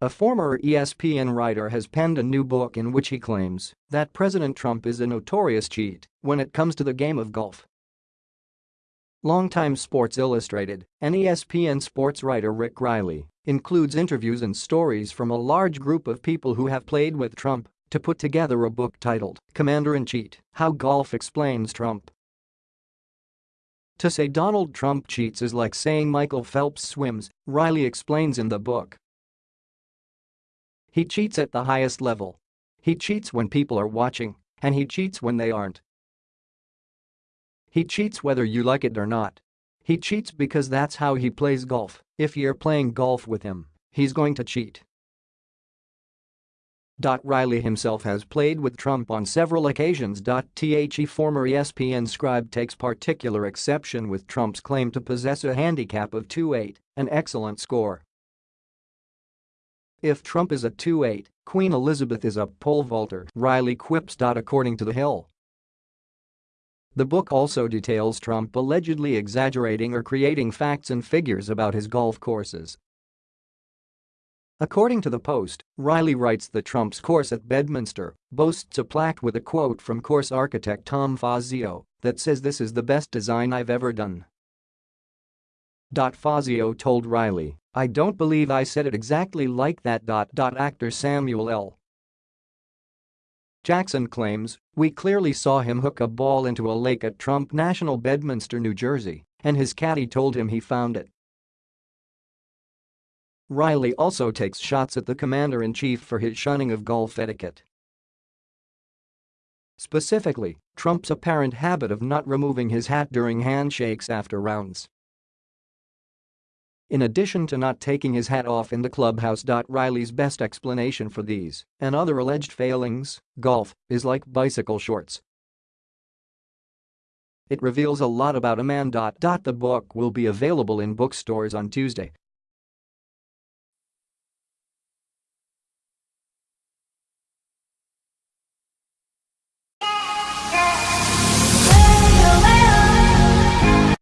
A former ESPN writer has penned a new book in which he claims that President Trump is a notorious cheat when it comes to the game of golf. Longtime Sports Illustrated and ESPN sports writer Rick Reilly includes interviews and stories from a large group of people who have played with Trump to put together a book titled Commander-in-Cheat: How Golf Explains Trump. To say Donald Trump cheats is like saying Michael Phelps swims, Reilly explains in the book. He cheats at the highest level. He cheats when people are watching, and he cheats when they aren't. He cheats whether you like it or not. He cheats because that's how he plays golf, if you're playing golf with him, he's going to cheat. Reilly himself has played with Trump on several occasions. The former ESPN scribe takes particular exception with Trump's claim to possess a handicap of 2.8, an excellent score. If Trump is a 2.8, Queen Elizabeth is a pole vaulter, Reilly quips. According to The Hill. The book also details Trump allegedly exaggerating or creating facts and figures about his golf courses. According to the Post, Reilly writes that Trump's course at Bedminster boasts a plaque with a quote from course architect Tom Fazio that says this is the best design I've ever done. Fazio told Reilly, I don't believe I said it exactly like that. Actor Samuel L. Jackson claims, we clearly saw him hook a ball into a lake at Trump National Bedminster, New Jersey, and his caddy told him he found it. Reilly also takes shots at the commander-in-chief for his shunning of golf etiquette. Specifically, Trump's apparent habit of not removing his hat during handshakes after rounds. In addition to not taking his hat off in the clubhouse. Reilly's best explanation for these and other alleged failings, golf, is like bicycle shorts. It reveals a lot about a man. The book will be available in bookstores on Tuesday.